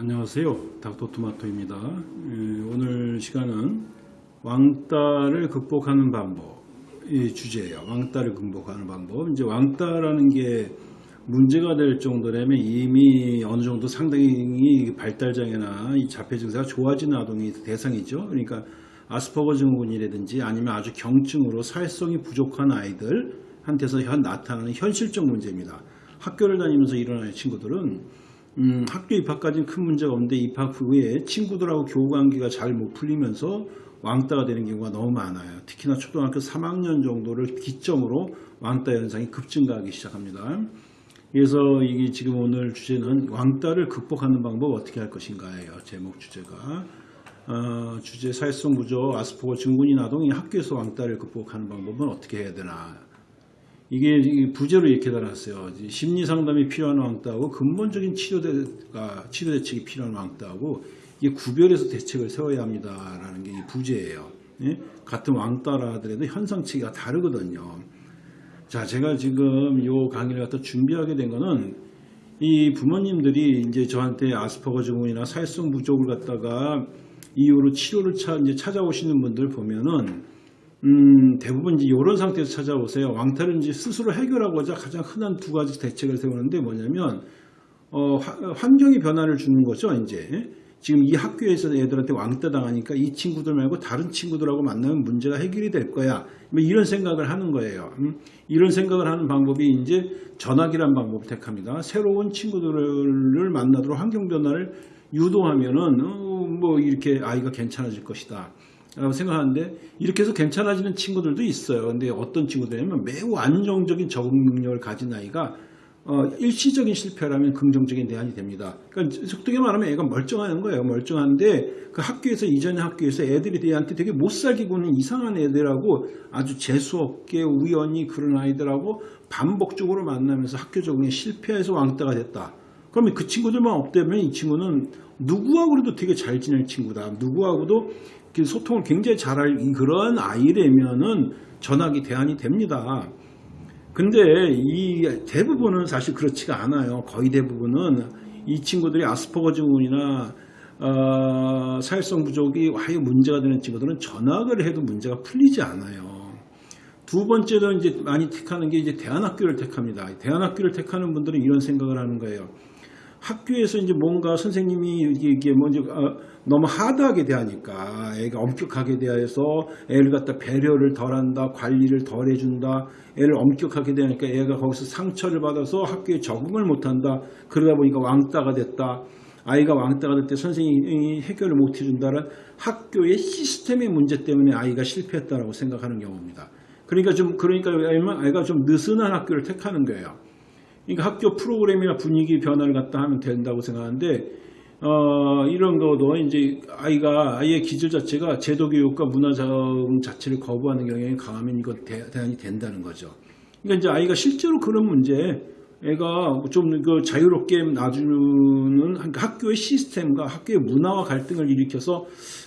안녕하세요. 닥터토마토입니다. 에, 오늘 시간은 왕따를 극복하는 방법 이 주제예요. 왕따를 극복하는 방법. 이제 왕따라는 게 문제가 될 정도라면 이미 어느 정도 상당히 발달장애나 이 자폐 증세가 좋아진 아동이 대상이죠. 그러니까 아스퍼거 증후군이라든지 아니면 아주 경증으로 사회성이 부족한 아이들한테서 현 나타나는 현실적 문제입니다. 학교를 다니면서 일어나는 친구들은 음, 학교 입학까지는 큰 문제가 없는데 입학 후에 친구들하고 교우 관계가 잘 못 풀리면서 왕따가 되는 경우가 너무 많아요. 특히나 초등학교 3학년 정도를 기점으로 왕따 현상이 급증가하기 시작합니다. 그래서 이게 지금 오늘 주제는 왕따를 극복하는 방법 어떻게 할 것인가예요. 제목 주제가. 어, 주제 사회성 부족, 아스퍼거 증후군인 아동이 학교에서 왕따를 극복하는 방법은 어떻게 해야 되나. 이게 부제로 이렇게 달았어요. 심리 상담이 필요한 왕따하고 근본적인 치료대가 치료 대책이 필요한 왕따하고 이게 구별해서 대책을 세워야 합니다라는 게이 부제예요. 예? 같은 왕따라 하더라도 현상치가 다르거든요. 자, 제가 지금 요 강의를 갖다 준비하게 된 거는 이 부모님들이 이제 저한테 아스퍼거 증후군이나 사회성 부족을 갖다가 이후로 치료를 차, 이제 찾아오시는 분들 보면은 음, 대부분 이제 이런 상태에서 찾아오세요. 왕따를 이제 스스로 해결하고자 가장 흔한 두 가지 대책을 세우는데 뭐냐면 어, 화, 환경이 변화를 주는 거죠. 이제 지금 이 학교에서 애들한테 왕따 당하니까 이 친구들 말고 다른 친구들하고 만나면 문제가 해결이 될 거야. 뭐 이런 생각을 하는 거예요. 음? 이런 생각을 하는 방법이 이제 전학이라는 방법을 택합니다. 새로운 친구들을 만나도록 환경 변화를 유도하면은 어, 뭐 이렇게 아이가 괜찮아질 것이다. 라고 생각하는데 이렇게 해서 괜찮아지는 친구들도 있어요. 근데 어떤 친구들이냐면 매우 안정적인 적응 능력을 가진 아이가 어, 일시적인 실패라면 긍정적인 대안이 됩니다. 그러니까 속되게 말하면 애가 멀쩡한 거예요. 멀쩡한데 그 학교에서 이전의 학교에서 애들이 애한테 되게 못 살게 구는 이상한 애들하고 아주 재수없게 우연히 그런 아이들하고 반복적으로 만나면서 학교 적응에 실패해서 왕따가 됐다. 그러면 그 친구들만 없다면 이 친구는 누구하고도 되게 잘 지낼 친구다. 누구하고도 소통을 굉장히 잘할 그런 아이라면은 전학이 대안이 됩니다. 근데 이 대부분은 사실 그렇지가 않아요. 거의 대부분은 이 친구들이 아스퍼거 증후군이나 어, 사회성 부족이 아예 문제가 되는 친구들은 전학을 해도 문제가 풀리지 않아요. 두 번째로 이제 많이 택하는 게 이제 대안학교를 택합니다. 대안학교를 택하는 분들은 이런 생각을 하는 거예요. 학교에서 이제 뭔가 선생님이 이게 먼저 어, 너무 하드하게 대하니까 애가 엄격하게 대해서 애를 갖다 배려를 덜한다 관리를 덜 해준다 애를 엄격하게 대하니까 애가 거기서 상처를 받아서 학교에 적응을 못한다. 그러다 보니까 왕따가 됐다. 아이가 왕따가 될 때 선생님이 해결을 못 해준다는 학교의 시스템의 문제 때문에 아이가 실패했다라고 생각하는 경우입니다. 그러니까 좀 그러니까 아이가 좀 느슨한 학교를 택하는 거예요 그러니까 학교 프로그램이나 분위기 변화를 갖다 하면 된다고 생각하는데 어, 이런 것도 이제 아이가 아이의 기질 자체가 제도 교육과 문화적 자체를 거부하는 경향이 강하면 이거 대, 안이 된다는 거죠. 그러니까 이제 아이가 실제로 그런 문제 애가 좀 그 자유롭게 놔주는 학교의 시스템과 학교의 문화와 갈등을 일으켜서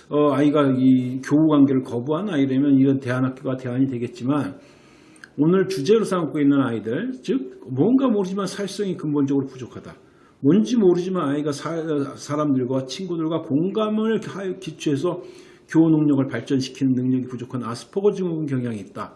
어, 아이가 이 교우 관계를 거부한 아이라면 이런 대안학교가 대안이 되겠지만 오늘 주제로 삼고 있는 아이들, 즉 뭔가 모르지만 사회성이 근본적으로 부족하다. 뭔지 모르지만 아이가 사, 람들과 친구들과 공감을 기초해서 교우 능력을 발전시키는 능력이 부족한 아스퍼거 증후군 경향이 있다.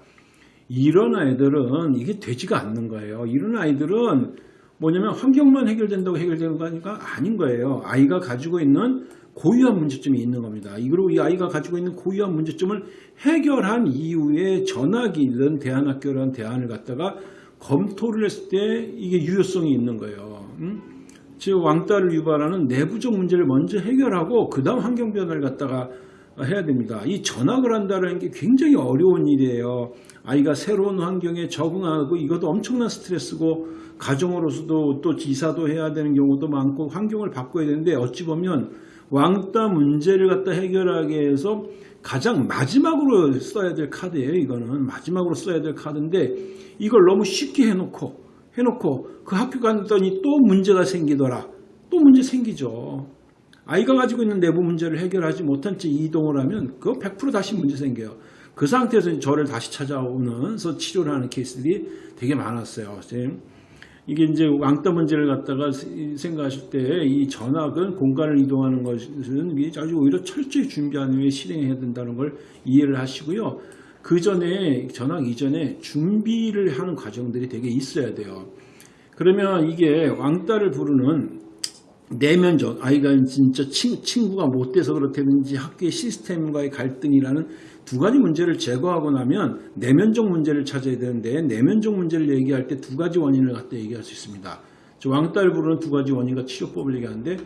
이런 아이들은 이게 되지가 않는 거예요. 이런 아이들은 뭐냐면 환경만 해결된다고 해결되는 거니까 아닌 거예요. 아이가 가지고 있는 고유한 문제점이 있는 겁니다. 그리고 이 아이가 가지고 있는 고유한 문제점을 해결한 이후에 전학이든 대안학교라는 대안을 갖다가 검토를 했을 때 이게 유효성이 있는 거예요. 음? 즉 왕따를 유발하는 내부적 문제를 먼저 해결하고 그 다음 환경 변화를 갖다가 해야 됩니다. 이 전학을 한다는 게 굉장히 어려운 일이에요. 아이가 새로운 환경에 적응하고 이것도 엄청난 스트레스고 가정으로서도 또 지사도 해야 되는 경우도 많고 환경을 바꿔야 되는데 어찌 보면 왕따 문제를 갖다 해결하기 위해서 가장 마지막으로 써야 될 카드예요. 이거는 마지막으로 써야 될 카드인데 이걸 너무 쉽게 해놓고 해놓고 그 학교 갔더니 또 문제가 생기더라. 또 문제 생기죠. 아이가 가지고 있는 내부 문제를 해결하지 못한 채 이동을 하면 그거 100% 다시 문제 생겨요. 그 상태에서 저를 다시 찾아오면서 치료를 하는 케이스들이 되게 많았어요. 이게 이제 왕따 문제를 갖다가 생각하실 때 이 전학은 공간을 이동하는 것은 아주 오히려 철저히 준비한 후에 실행해야 된다는 걸 이해를 하시고요. 그 전에 전학 이전에 준비를 하는 과정들이 되게 있어야 돼요. 그러면 이게 왕따를 부르는 내면적 아이가 진짜 친, 친구가 못 돼서 그렇다든지 학교의 시스템과의 갈등이라는 두 가지 문제를 제거하고 나면 내면적 문제를 찾아야 되는데 내면적 문제를 얘기할 때 두 가지 원인을 갖다 얘기할 수 있습니다. 저 왕따를 부르는 두 가지 원인과 치료법을 얘기하는데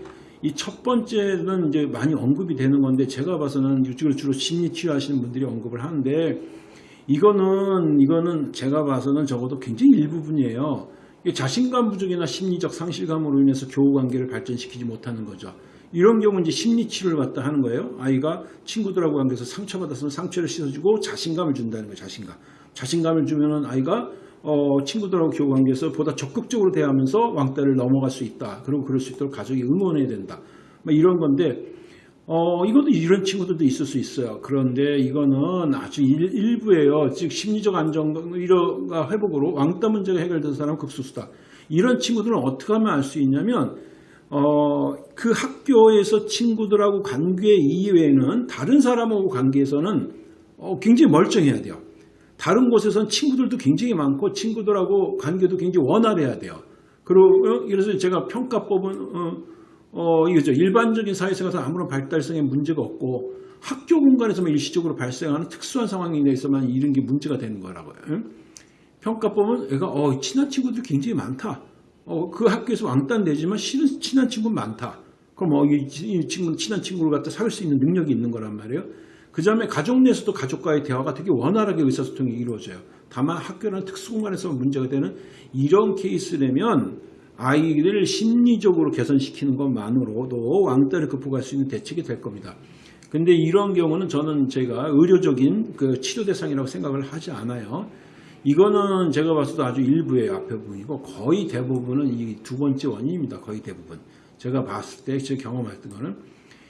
이 첫 번째는 이제 많이 언급이 되는 건데 제가 봐서는 이쪽을 주로 심리 치료하시는 분들이 언급을 하는데 이거는 이거는 제가 봐서는 적어도 굉장히 일부분이에요. 자신감 부족이나 심리적 상실감으로 인해서 교우 관계를 발전시키지 못하는 거죠. 이런 경우 이제 심리 치료를 갖다 하는 거예요. 아이가 친구들하고 관계에서 상처받았으면 상처를 씻어주고 자신감을 준다는 거예요. 자신감. 자신감을 주면은 아이가 어, 친구들하고 교우 관계에서 보다 적극적으로 대하면서 왕따를 넘어갈 수 있다. 그리고 그럴 수 있도록 가족이 응원해야 된다. 뭐 이런 건데 어, 이것도 이런 친구들도 있을 수 있어요. 그런데 이거는 아주 일, 부예요즉 심리적 이러가 회복으로 왕따 문제가 해결된 사람은 극소수다. 이런 친구들은 어떻게 하면 알 수 있냐면 어, 그 학교에서 친구들하고 관계 이외에는 다른 사람하고 관계에서는 어, 굉장히 멀쩡해야 돼요. 다른 곳에서는 친구들도 굉장히 많고 친구들하고 관계도 굉장히 원활해야 돼요. 그리고 그래서 제가 평가법은 어, 어, 이거죠. 일반적인 사회생활에서 아무런 발달성에 문제가 없고 학교 공간에서만 일시적으로 발생하는 특수한 상황에 대해서만 이런 게 문제가 되는 거라고요. 응? 평가법은 애가 어, 친한 친구들 굉장히 많다. 어, 그 학교에서 왕따 내지만 실은 친한 친구는 많다. 그럼 어, 이, 이 친구는 친한 친구를 갖다 사귈 수 있는 능력이 있는 거란 말이에요. 그 다음에 가족 내에서도 가족과의 대화가 되게 원활하게 의사소통이 이루어져요. 다만 학교라는 특수공간에서 문제가 되는 이런 케이스라면 아이를 심리적으로 개선시키는 것만으로도 왕따를 극복할 수 있는 대책이 될 겁니다. 근데 이런 경우는 저는 제가 의료적인 그 치료 대상이라고 생각을 하지 않아요. 이거는 제가 때 아주 일부의 앞에 부분이고 거의 대부분은 이 두 번째 원인입니다. 거의 대부분. 제가 봤을 때, 제 경험했던 거는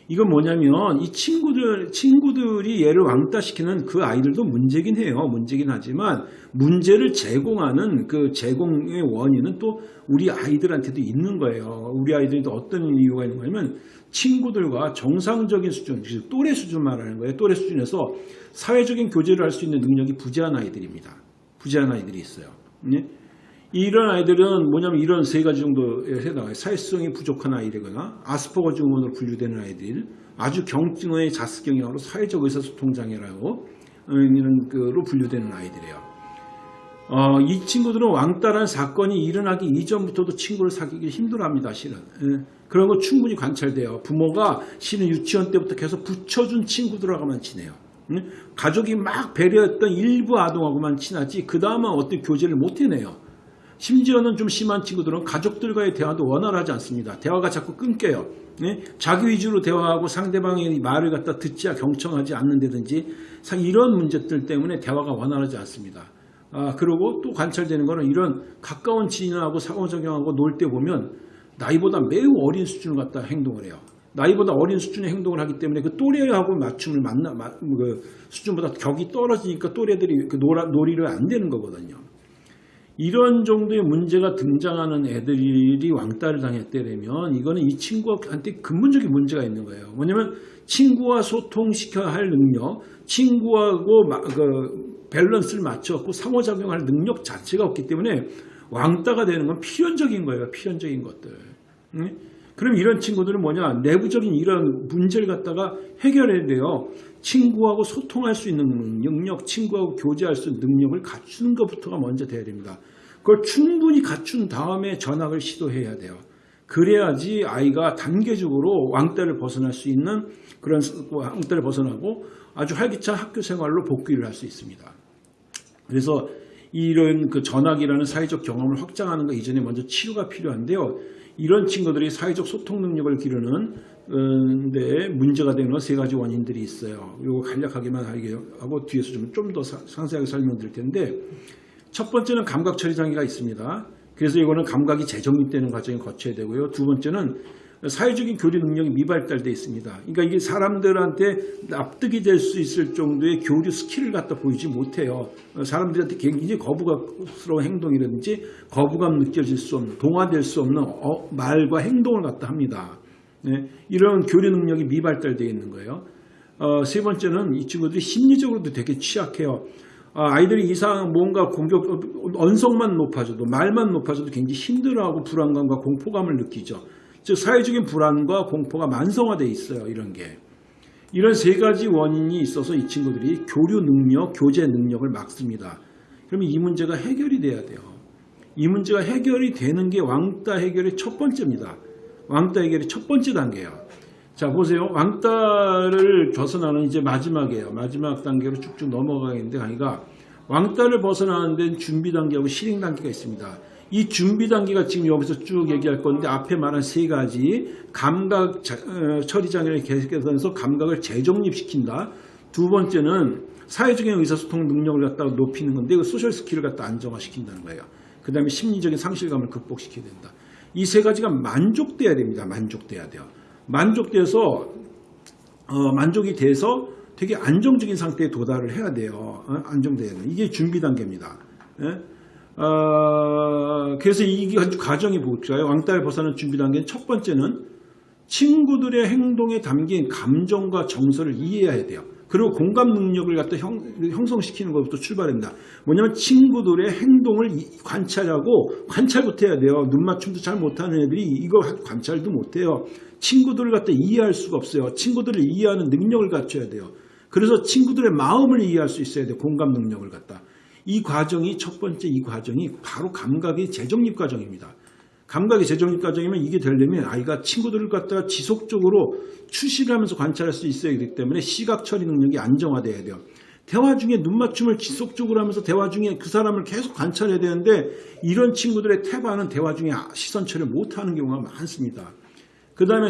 이건 뭐냐면 이 친구들 친구들이 얘를 왕따시키는 그 아이들도 문제긴 해요. 문제긴 하지만 문제를 제공하는 그 제공의 원인은 또 우리 아이들한테도 있는 거예요. 우리 아이들도 어떤 이유가 있는 거냐면 친구들과 정상적인 수준, 즉 또래 수준 말하는 거예요. 또래 수준에서 사회적인 교제를 할 수 있는 능력이 부재한 아이들입니다. 부재한 아이들이 있어요. 네? 이런 아이들은 뭐냐면 이런 세 가지 정도에 해당해요. 사회성이 부족한 아이들거나 아스퍼거 증후군으로 분류되는 아이들, 아주 경증의 자습 경향으로 사회적 의사소통 장애라고 이런 거로 분류되는 아이들이에요. 어, 이 친구들은 왕따라는 사건이 일어나기 이전부터도 친구를 사귀기 힘들어합니다. 실은 예, 그런 거 충분히 관찰돼요. 부모가 실은 유치원 때부터 계속 붙여준 친구들하고만 지내요. 예? 가족이 막 배려했던 일부 아동하고만 친하지 그 다음은 어떤 교제를 못 해내요. 심지어는 좀 심한 친구들은 가족들과의 대화도 원활하지 않습니다. 대화가 자꾸 끊겨요. 네? 자기 위주로 대화하고 상대방의 말을 갖다 듣지 경청하지 않는다든지 이런 문제들 때문에 대화가 원활하지 않습니다. 아, 그리고 또 관찰되는 거는 이런 가까운 지인하고 상호작용하고 놀 때 보면 나이보다 매우 어린 수준을 갖다 행동을 해요. 나이보다 어린 수준의 행동을 하기 때문에 그 또래하고 맞춤을 만나, 그 수준보다 격이 떨어지니까 또래들이 그 놀아, 놀이를 안 되는 거거든요. 이런 정도의 문제가 등장하는 애들이 왕따를 당했다면 이거는 이 친구한테 근본적인 문제가 있는 거예요. 뭐냐면 친구와 소통시켜야 할 능력, 친구하고 그 밸런스를 맞춰갖고 상호작용할 능력 자체가 없기 때문에 왕따가 되는 건 필연적인 거예요. 필연적인 것들. 응? 그럼 이런 친구들은 뭐냐? 내부적인 이런 문제를 갖다가 해결해야 돼요. 친구하고 소통할 수 있는 능력, 친구하고 교제할 수 있는 능력을 갖추는 것부터가 먼저 돼야 됩니다. 그걸 충분히 갖춘 다음에 전학을 시도해야 돼요. 그래야지 아이가 단계적으로 왕따를 벗어날 수 있는 그런 왕따를 벗어나고 아주 활기찬 학교 생활로 복귀를 할 수 있습니다. 그래서 이런 그 전학이라는 사회적 경험을 확장하는 것 이전에 먼저 치료가 필요한데요. 이런 친구들이 사회적 소통 능력을 기르는 데 문제가 되는 세 가지 원인들이 있어요. 이거 간략하게만 하고 뒤에서 좀좀더 상세하게 설명드릴 텐데 첫 번째는 감각 처리 장애가 있습니다. 그래서 이거는 감각이 재정립되는 과정을 거쳐야 되고요. 두 번째는 사회적인 교류 능력이 미발달돼 있습니다. 그러니까 이게 사람들한테 납득이 될 수 있을 정도의 교류 skill을 갖다 보이지 못해요. 사람들한테 굉장히 거부감스러운 행동이라든지 거부감 느껴질 수 없는 동화될 수 없는 어, 말과 행동을 갖다 합니다. 네, 이런 교류 능력이 미발달되어 있는 거예요. 어, 세 번째는 이 친구들이 심리적으로도 되게 취약해요. 아, 아이들이 이상 뭔가 공격 언성만 높아져도 말만 높아져도 굉장히 힘들어하고 불안감과 공포감을 느끼죠. 즉 사회적인 불안과 공포가 만성화되어 있어요. 이런 게. 이런 세 가지 원인이 있어서 이 친구들이 교류 능력, 교제 능력을 막습니다. 그러면 이 문제가 해결이 돼야 돼요. 이 문제가 해결이 되는 게 왕따 해결의 첫 번째입니다. 왕따 해결의 첫 번째 단계예요. 자 보세요. 왕따를 벗어나는 이제 마지막이에요. 마지막 단계로 쭉쭉 넘어가겠는데 강의가 왕따를 벗어나는 데는 준비 단계하고 실행 단계가 있습니다. 이 준비 단계가 지금 여기서 쭉 얘기할 건데 앞에 말한 세 가지 감각 자- 어, 처리 장애를 개선해서 감각을 재정립시킨다. 두 번째는 사회적인 의사소통 능력을 갖다가 높이는 건데 그 social skill을 갖다 안정화시킨다는 거예요. 그 다음에 심리적인 상실감을 극복시켜야 된다. 이 세 가지가 만족돼야 됩니다. 만족돼야 돼요. 만족돼서 어, 만족이 돼서 되게 안정적인 상태에 도달을 해야 돼요. 어? 돼요. 이게 준비 단계입니다. 예? 어, 그래서 이 과정이 볼까요? 왕따를 벗어나는 준비 단계는 첫 번째는 친구들의 행동에 담긴 감정과 정서를 이해해야 돼요. 그리고 공감 능력을 갖다 형, 형성시키는 것부터 출발합니다. 뭐냐면 친구들의 행동을 이- 관찰하고 관찰부터 해야 돼요. 눈 맞춤도 잘 못하는 애들이 이거 관찰도 못해요. 친구들을 갖다 이해할 수가 없어요. 친구들을 이해하는 능력을 갖춰야 돼요. 그래서 친구들의 마음을 이해할 수 있어야 돼요. 공감 능력을 갖다. 이 과정이 첫 번째 이 과정이 바로 감각의 재정립 과정입니다. 감각의 재정립 과정이면 이게 되려면 아이가 친구들을 갖다가 지속적으로 추시를 하면서 관찰할 수 있어야 되기 때문에 시각 처리 능력이 안정화돼야 돼요. 대화 중에 눈 맞춤을 지속적으로 하면서 대화 중에 그 사람을 계속 관찰해야 되는데 이런 친구들의 태반은 대화 중에 시선 처리를 못하는 경우가 많습니다. 그 다음에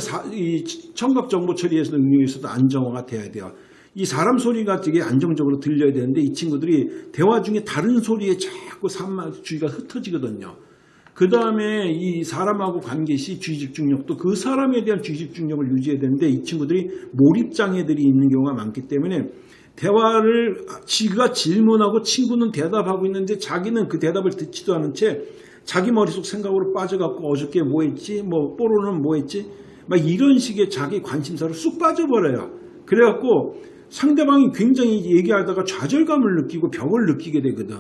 청각 정보 처리에서 능력에서도 안정화가 돼야 돼요. 이 사람 소리가 되게 안정적으로 들려야 되는데 이 친구들이 대화 중에 다른 소리에 자꾸 산만 주의가 흩어지거든요. 그 다음에 이 사람하고 관계 시 주의 집중력도 그 사람에 대한 주의 집중력을 유지해야 되는데 이 친구들이 몰입 장애들이 있는 경우가 많기 때문에 대화를 지가 질문하고 친구는 대답하고 있는데 자기는 그 대답을 듣지도 않은 채 자기 머릿속 생각으로 빠져갖고 어저께 뭐 했지 뭐 뽀로는 뭐 했지 막 이런 식의 자기 관심사로 쑥 빠져버려요. 그래갖고 상대방이 굉장히 얘기하다가 좌절감을 느끼고 벽을 느끼게 되거든.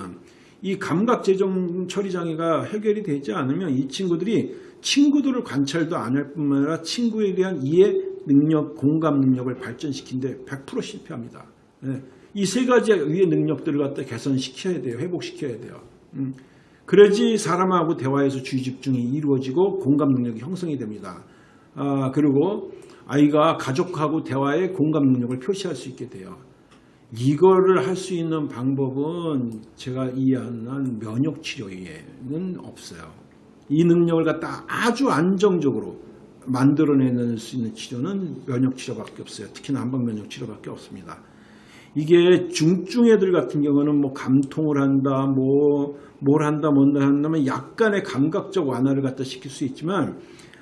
이 감각 재정 처리 장애가 해결이 되지 않으면 이 친구들이 친구들을 관찰도 안 할 뿐만 아니라 친구에 대한 이해 능력, 공감 능력을 발전시키는데 100% 실패합니다. 이세 가지 위의 능력들을 갖다 개선시켜야 돼요. 회복시켜야 돼요. 음. 그래야지 사람하고 대화에서 주의 집중이 이루어지고 공감 능력이 형성이 됩니다. 아, 그리고 아이가 가족하고 대화에 공감 능력을 표시할 수 있게 돼요. 이거를 할 수 있는 방법은 제가 이해하는 한 면역 치료에는 없어요. 이 능력을 갖다 아주 안정적으로 만들어내는 수 있는 치료는 면역 치료밖에 없어요. 특히나 한방 면역 치료밖에 없습니다. 이게 중증 애들 같은 경우는 뭐 감통을 한다, 뭐 뭘 한다, 뭔다 한다면 약간의 감각적 완화를 갖다 시킬 수 있지만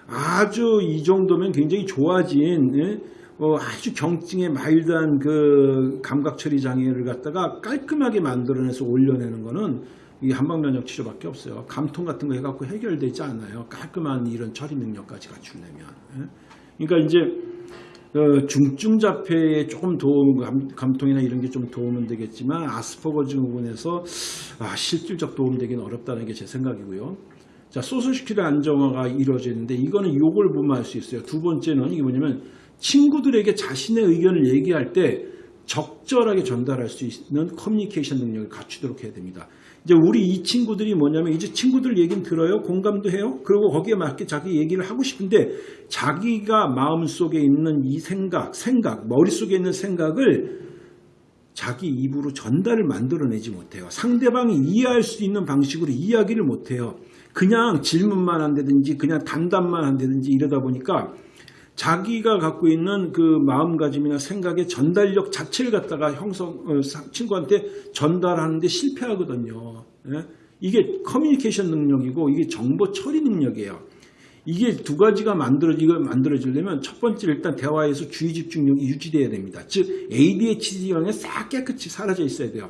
아주 이 정도면 굉장히 좋아진 예? 어, 아주 경증의 마일드한 그 감각 처리 장애를 갖다가 깔끔하게 만들어내서 올려내는 거는 이 한방면역 치료밖에 없어요. 감통 같은 거 해갖고 해결되지 않아요. 깔끔한 이런 처리 능력까지 갖추려면. 예? 그러니까 이제 어, 중증 자폐에 조금 도움, 감, 감통이나 이런 게 좀 도움은 되겠지만 아스퍼거 증후군에서 아, 실질적 도움 되기는 어렵다는 게 제 생각이고요. 자, 소셜스킬의 안정화가 이루어지는데 이거는 요걸 보면 알 수 있어요. 두 번째는 이게 뭐냐면 친구들에게 자신의 의견을 얘기할 때 적절하게 전달할 수 있는 커뮤니케이션 능력을 갖추도록 해야 됩니다. 이제 우리 이 친구들이 뭐냐면 이제 친구들 얘기는 들어요. 공감도 해요. 그리고 거기에 맞게 자기 얘기를 하고 싶은데 자기가 마음속에 있는 이 생각, 생각, 머릿속에 있는 생각을 자기 입으로 전달을 만들어내지 못해요. 상대방이 이해할 수 있는 방식으로 이야기를 못해요. 그냥 질문만 한다든지 그냥 단답만 한다든지 이러다 보니까 자기가 갖고 있는 그 마음가짐이나 생각의 전달력 자체를 갖다가 형성 어, 친구한테 전달하는데 실패하거든요. 예? 이게 커뮤니케이션 능력이고 이게 정보 처리 능력이에요. 이게 두 가지가 만들어 이거 만들어지려면 첫 번째 일단 대화에서 주의 집중력이 유지돼야 됩니다. 즉 ADHD 영향이 싹 깨끗이 사라져 있어야 돼요.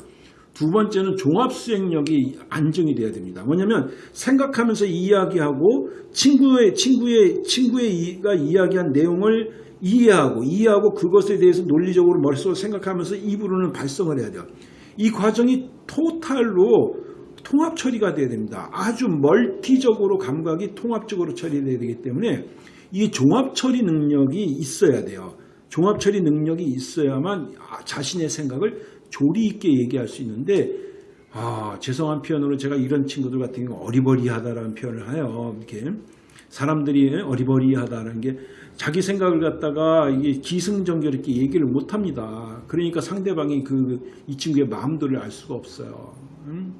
두 번째는 종합 수행력이 안정이 돼야 됩니다. 뭐냐면 생각하면서 이야기하고 친구의 친구의 친구의가 이야기한 내용을 이해하고 이해하고 그것에 대해서 논리적으로 머릿속으로 생각하면서 입으로는 발성을 해야 돼요. 이 과정이 토탈로 통합 처리가 돼야 됩니다. 아주 멀티적으로 감각이 통합적으로 처리돼야 되기 때문에 이 종합 처리 능력이 있어야 돼요. 종합 처리 능력이 있어야만 아, 자신의 생각을 조리 있게 얘기할 수 있는데 아, 죄송한 표현으로 제가 이런 친구들 같은 경우 어리버리하다라는 표현을 해요. 이렇게 사람들이 어리버리하다는 게 자기 생각을 갖다가 이게 기승전결 있게 얘기를 못 합니다. 그러니까 상대방이 그 이 친구의 마음들을 알 수가 없어요. 음?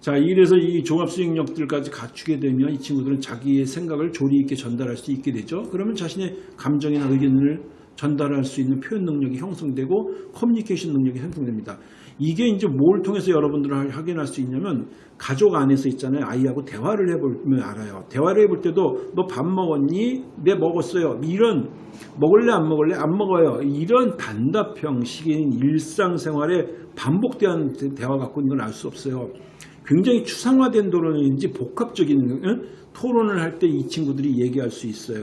자, 이래서 이 종합 수행력들까지 갖추게 되면 이 친구들은 자기의 생각을 조리 있게 전달할 수 있게 되죠. 그러면 자신의 감정이나 의견을 전달할 수 있는 표현 능력이 형성되고 커뮤니케이션 능력이 형성됩니다. 이게 이제 뭘 통해서 여러분들을 확인할 수 있냐면 가족 안에서 있잖아요. 아이하고 대화를 해보면 알아요. 대화를 해볼 때도 너 밥 먹었니? 네 먹었어요. 이런 먹을래 안 먹을래 안 먹어요. 이런 단답 형식인 일상생활에 반복되는 대화 갖고 있는 걸 알 수 없어요. 굉장히 추상화된 토론인지 복합적인 응? 토론을 할 때 이 친구들이 얘기할 수 있어요.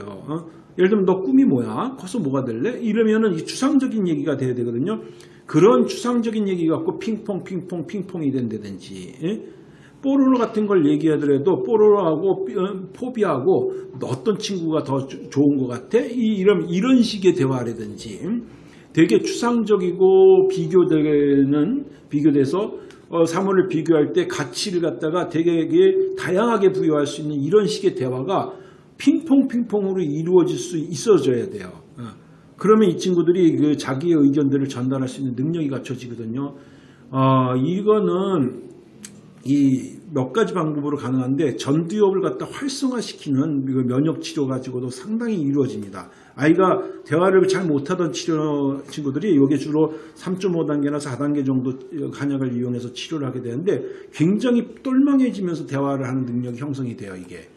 어? 예를 들면 너 꿈이 뭐야? 커서 뭐가 될래? 이러면은 이 추상적인 얘기가 돼야 되거든요. 그런 추상적인 얘기 갖고 핑퐁 핑퐁 핑퐁이 된다든지 예? 뽀로로 같은 걸 얘기하더라도 뽀로로하고 어, 포비하고 어떤 친구가 더 조- 좋은 것 같아? 이, 이런 이런 식의 대화라든지 되게 추상적이고 비교되는 비교돼서 어, 사물을 비교할 때 가치를 갖다가 되게 다양하게 부여할 수 있는 이런 식의 대화가 핑퐁 핑퐁으로 이루어질 수 있어져야 돼요. 어. 그러면 이 친구들이 그 자기의 의견들을 전달할 수 있는 능력이 갖춰지거든요. 어, 이거는 이 몇 가지 방법으로 가능한데 전두엽을 갖다 활성화시키는 그 면역 치료 가지고도 상당히 이루어집니다. 아이가 대화를 잘 못하던 치료 친구들이 이게 주로 3.5단계나 4단계 정도 간약을 이용해서 치료를 하게 되는데 굉장히 똘망해지면서 대화를 하는 능력이 형성이 돼요 이게.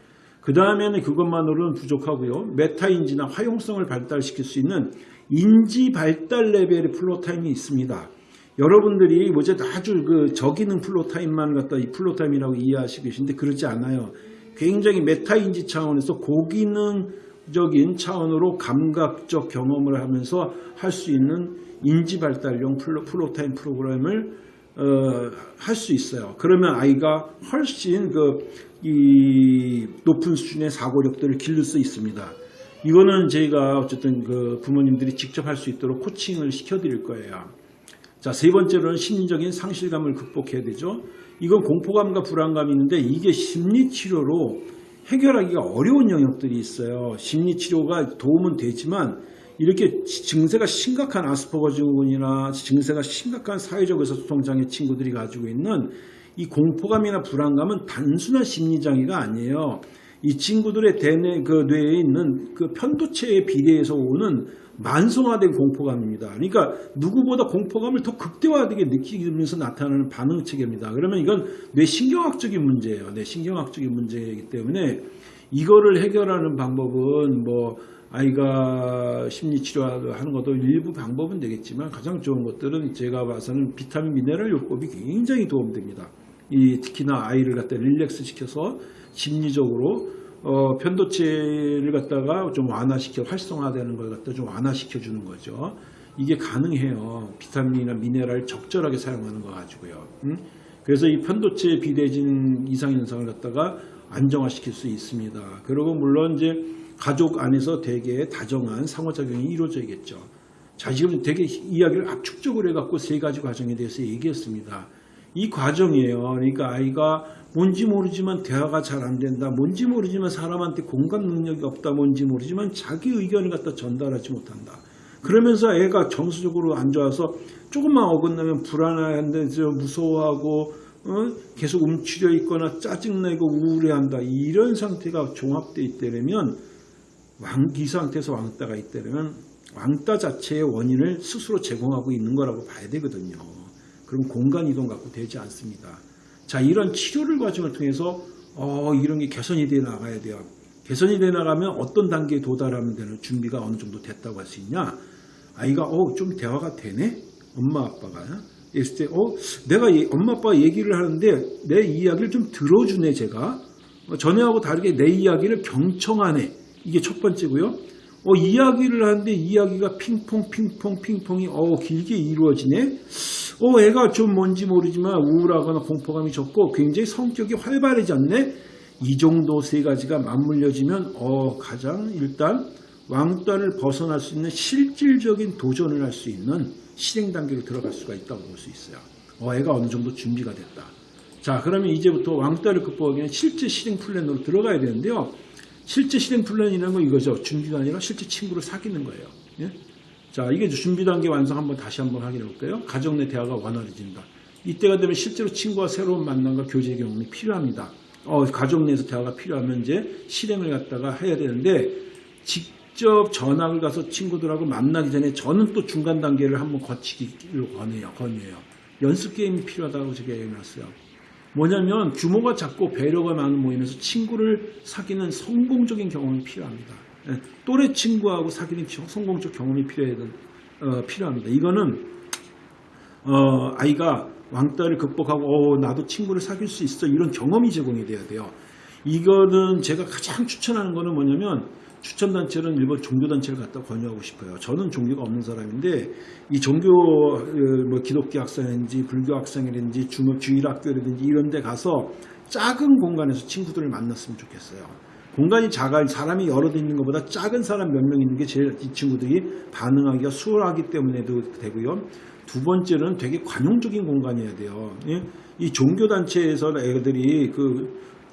그 다음에는 그것만으로는 부족하고요. 메타인지나 화용성을 발달시킬 수 있는 인지 발달 레벨의 floortime이 있습니다. 여러분들이 뭐지 아주 그 저기능 floortime만 갖다 이 floortime이라고 이해하시고 계신데 그렇지 않아요. 굉장히 메타인지 차원에서 고기능적인 차원으로 감각적 경험을 하면서 할 수 있는 인지 발달용 floor, floortime 프로그램을 어, 할 수 있어요. 그러면 아이가 훨씬 그 이 높은 수준의 사고력들을 기를 수 있습니다. 이거는 저희가 어쨌든 그 부모님들이 직접 할 수 있도록 코칭을 시켜드릴 거예요. 자, 세 번째로는 심리적인 상실감을 극복해야 되죠. 이건 공포감과 불안감이 있는데 이게 심리치료로 해결하기가 어려운 영역들이 있어요. 심리치료가 도움은 되지만 이렇게 증세가 심각한 아스퍼거 증후군이나 증세가 심각한 사회적 의사소통장애 친구들이 가지고 있는 이 공포감이나 불안감은 단순한 심리장애가 아니에요. 이 친구들의 대뇌 그 뇌에 있는 그 편도체에 비례해서 오는 만성화된 공포감입니다. 그러니까 누구보다 공포감을 더 극대화되게 느끼면서 나타나는 반응 체계입니다. 그러면 이건 뇌 신경학적인 문제예요. 뇌 신경학적인 문제이기 때문에 이거를 해결하는 방법은 뭐 아이가 심리치료하는 것도 일부 방법은 되겠지만 가장 좋은 것들은 제가 봐서는 비타민 미네랄 요법이 굉장히 도움됩니다. 이 특히나 아이를 갖다 릴렉스 시켜서 심리적으로 어, 편도체를 갖다가 좀 완화시켜 활성화되는 걸 갖다 좀 완화시켜 주는 거죠. 이게 가능해요. 비타민이나 미네랄 적절하게 사용하는 거 가지고요. 음? 그래서 이 편도체 비대진 이상 현상을 갖다가 안정화시킬 수 있습니다. 그리고 물론 이제 가족 안에서 되게 다정한 상호작용이 이루어져야겠죠. 자, 지금 되게 이야기를 압축적으로 해갖고 세 가지 과정에 대해서 얘기했습니다. 이 과정이에요. 그러니까 아이가 뭔지 모르지만 대화가 잘 안 된다. 뭔지 모르지만 사람한테 공감 능력이 없다. 뭔지 모르지만 자기 의견을 갖다 전달하지 못한다. 그러면서 애가 정서적으로 안 좋아서 조금만 어긋나면 불안한데 무서워하고 어? 계속 움츠려 있거나 짜증내고 우울해한다. 이런 상태가 종합되어 있다면 왕, 이 상태에서 왕따가 있다면 왕따 자체의 원인을 스스로 제공하고 있는 거라고 봐야 되거든요. 그럼 공간 이동 갖고 되지 않습니다. 자, 이런 치료를 과정을 통해서 어, 이런 게 개선이 돼 나가야 돼요. 개선이 돼 나가면 어떤 단계에 도달하면 되는 준비가 어느 정도 됐다고 할 수 있냐? 아이가 어 좀 대화가 되네. 엄마 아빠가 했을 때 어 내가 이- 엄마 아빠가 얘기를 하는데 내 이야기를 좀 들어주네 제가 어, 전에하고 다르게 내 이야기를 경청하네. 이게 첫 번째고요. 어, 이야기를 하는데 이야기가 핑퐁 핑퐁 핑퐁이 어, 길게 이루어지네. 어, 애가 좀 뭔지 모르지만 우울하거나 공포감이 적고 굉장히 성격이 활발해졌네. 이 정도 세 가지가 맞물려지면 어, 가장 일단 왕따를 벗어날 수 있는 실질적인 도전을 할 수 있는 실행 단계로 들어갈 수가 있다고 볼 수 있어요. 어, 애가 어느 정도 준비가 됐다. 자, 그러면 이제부터 왕따를 극복하기 위해 실제 실행 플랜으로 들어가야 되는데요. 실제 실행 플랜이라는 건 이거죠. 준비가 아니라 실제 친구를 사귀는 거예요. 예? 자, 이게 준비 단계 완성 한번 다시 한번 확인해 볼까요? 가정 내 대화가 원활해진다. 이때가 되면 실제로 친구와 새로운 만남과 교제 경험이 필요합니다. 어, 가족 내에서 대화가 필요하면 이제 실행을 갖다가 해야 되는데 직접 전학을 가서 친구들하고 만나기 전에 저는 또 중간 단계를 한번 거치기를 권해요. 권해요. 연습 게임이 필요하다고 제가 얘기해놨어요. 뭐냐면 규모가 작고 배려가 많은 모임에서 친구를 사귀는 성공적인 경험이 필요합니다. 예, 또래 친구하고 사귀는 겨- 성공적 경험이 어, 필요합니다. 이거는 어, 아이가 왕따를 극복하고 어, 나도 친구를 사귈 수 있어 이런 경험이 제공이 돼야 돼요. 이거는 제가 가장 추천하는 거는 뭐냐면 추천 단체는 일본 종교 단체를 갖다 권유하고 싶어요. 저는 종교가 없는 사람인데 이 종교 어, 뭐 기독교 학생이든지 불교 학생이든지 주일학교라든지 이런 데 가서 작은 공간에서 친구들을 만났으면 좋겠어요. 공간이 작아 사람이 여러 대 있는 것보다 작은 사람 몇 명 있는 게 제일 이 친구들이 반응하기가 수월하기 때문에도 되고요. 두 번째는 되게 관용적인 공간이어야 돼요. 예? 이 종교 단체에서 애들이 그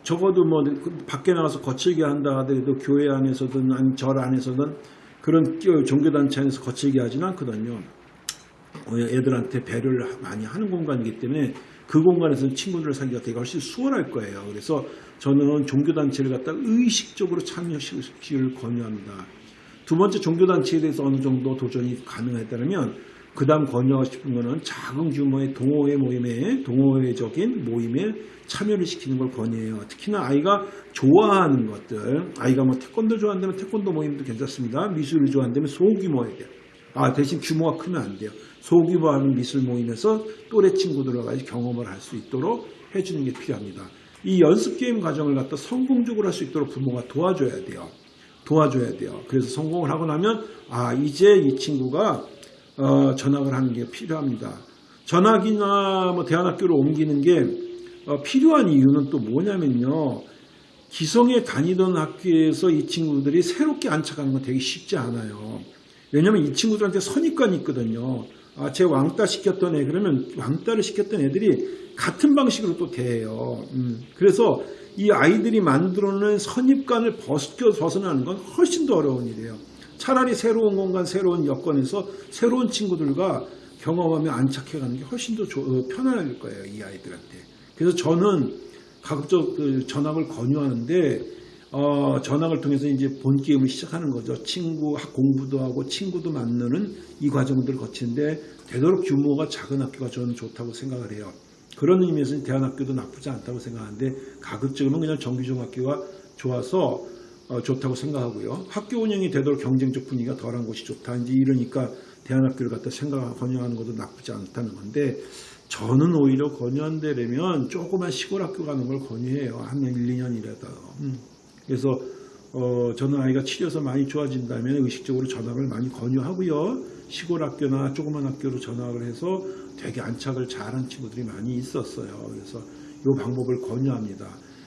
적어도 뭐 밖에 나가서 거칠게 한다 하더라도 교회 안에서든 아니 절 안에서든 그런 종교 단체 안에서 거칠게 하지는 않거든요. 어, 애들한테 배려를 많이 하는 공간이기 때문에 그 공간에서는 친구들을 사귀기가 되게 훨씬 수월할 거예요. 그래서 저는 종교단체를 갖다 의식적으로 참여시키기를 권유합니다. 두 번째 종교단체에 대해서 어느 정도 도전이 가능했다면 그 다음 권유하고 싶은 거는 작은 규모의 동호회 모임에 동호회적인 모임에 참여를 시키는 걸 권유해요. 특히나 아이가 좋아하는 것들 아이가 뭐 태권도 좋아한다면 태권도 모임도 괜찮습니다. 미술을 좋아한다면 소규모에 돼요. 아, 대신 규모가 크면 안 돼요. 소규모 하는 미술 모임에서 또래 친구들과 경험을 할 수 있도록 해주는 게 필요합니다. 이 연습 게임 과정을 갖다 성공적으로 할 수 있도록 부모가 도와줘야 돼요. 도와줘야 돼요. 그래서 성공을 하고 나면 아 이제 이 친구가 어, 전학을 하는 게 필요합니다. 전학이나 뭐 대안학교를 옮기는 게 어, 필요한 이유는 또 뭐냐면요. 기성에 다니던 학교에서 이 친구들이 새롭게 안착하는 건 되게 쉽지 않아요. 왜냐면 이 친구들한테 선입관이 있거든요. 아, 제 왕따 시켰던 애, 그러면 왕따를 시켰던 애들이 같은 방식으로 또 대해요. 음, 그래서 이 아이들이 만들어낸 선입관을 벗겨, 벗어나는 건 훨씬 더 어려운 일이에요. 차라리 새로운 공간, 새로운 여건에서 새로운 친구들과 경험하며 안착해가는 게 훨씬 더 조- 어, 편할 거예요, 이 아이들한테. 그래서 저는 가급적 그 전학을 권유하는데 어, 전학을 통해서 이제 본 게임을 시작하는 거죠. 친구 학 공부도 하고 친구도 만나는 이 과정들을 거치는데 되도록 규모가 작은 학교가 저는 좋다고 생각을 해요. 그런 의미에서 대안학교도 나쁘지 않다고 생각하는데 가급적이면 그냥 정규 중학교가 좋아서 어, 좋다고 생각하고요. 학교 운영이 되도록 경쟁적 분위기가 덜한 곳이 좋다. 이제 이러니까 대안학교를 갖다 생각 권유하는 것도 나쁘지 않다는 건데 저는 오히려 권유한다면 조그만 시골 학교 가는 걸 권유해요. 한 1, 2년이라도. 음. 그래서 어, 저는 아이가 치료서 많이 좋아진다면 의식적으로 전학을 많이 권유하고요. 시골 학교나 조그만 학교로 전학을 해서 되게 안착을 잘한 친구들이 많이 있었어요. 그래서 이 방법을 권유합니다.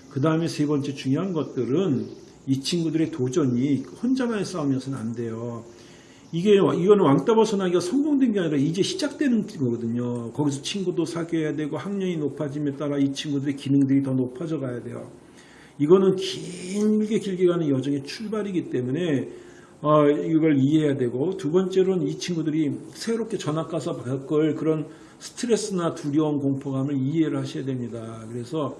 그 다음에 세 번째 중요한 것들은 이 친구들의 도전이 혼자만의 싸움이어서는 안 돼요. 이게 이거는 왕따 벗어나기가 성공된 게 아니라 이제 시작되는 거거든요. 거기서 친구도 사귀어야 되고 학년이 높아짐에 따라 이 친구들의 기능들이 더 높아져 가야 돼요. 이거는 길게 길게 가는 여정의 출발이기 때문에 어, 이걸 이해해야 되고 두 번째로는 이 친구들이 새롭게 전학 가서 겪을 그런 스트레스나 두려움, 공포감을 이해를 하셔야 됩니다. 그래서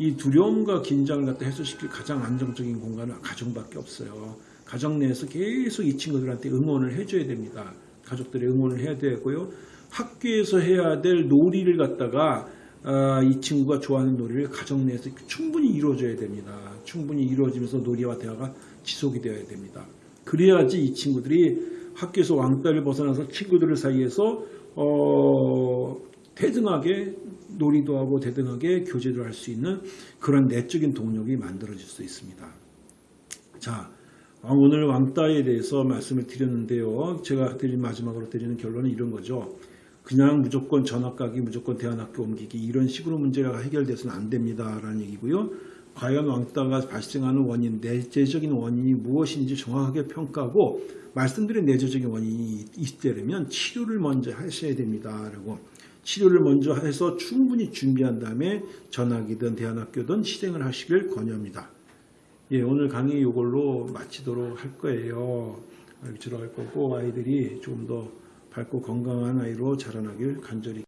이 두려움과 긴장을 갖다 해소시킬 가장 안정적인 공간은 가정밖에 없어요. 가정 내에서 계속 이 친구들한테 응원을 해줘야 됩니다. 가족들의 응원을 해야 되고요. 학교에서 해야 될 놀이를 갖다가 아, 이 친구가 좋아하는 놀이를 가정 내에서 충분히 이루어줘야 됩니다. 충분히 이루어지면서 놀이와 대화가 지속이 되어야 됩니다. 그래야지 이 친구들이 학교에서 왕따를 벗어나서 친구들 사이에서 어, 대등하게 놀이도 하고 대등하게 교제를 할 수 있는 그런 내적인 동력이 만들어질 수 있습니다. 자, 아, 오늘 왕따에 대해서 말씀을 드렸는데요. 제가 드린 마지막으로 드리는 결론은 이런 거죠. 그냥 무조건 전학 가기, 무조건 대안학교 옮기기 이런 식으로 문제가 해결돼서는 안 됩니다라는 얘기고요. 과연 왕따가 발생하는 원인, 내재적인 원인이 무엇인지 정확하게 평가하고 말씀드린 내재적인 원인이 있다면 치료를 먼저 하셔야 됩니다. 라고 치료를 먼저 해서 충분히 준비한 다음에 전학이든 대안학교든 실행을 하시길 권유합니다. 예, 오늘 강의 이걸로 마치도록 할 거예요. 할 거고 아이들이 좀 더 밝고 건강한 아이로 자라나길 간절히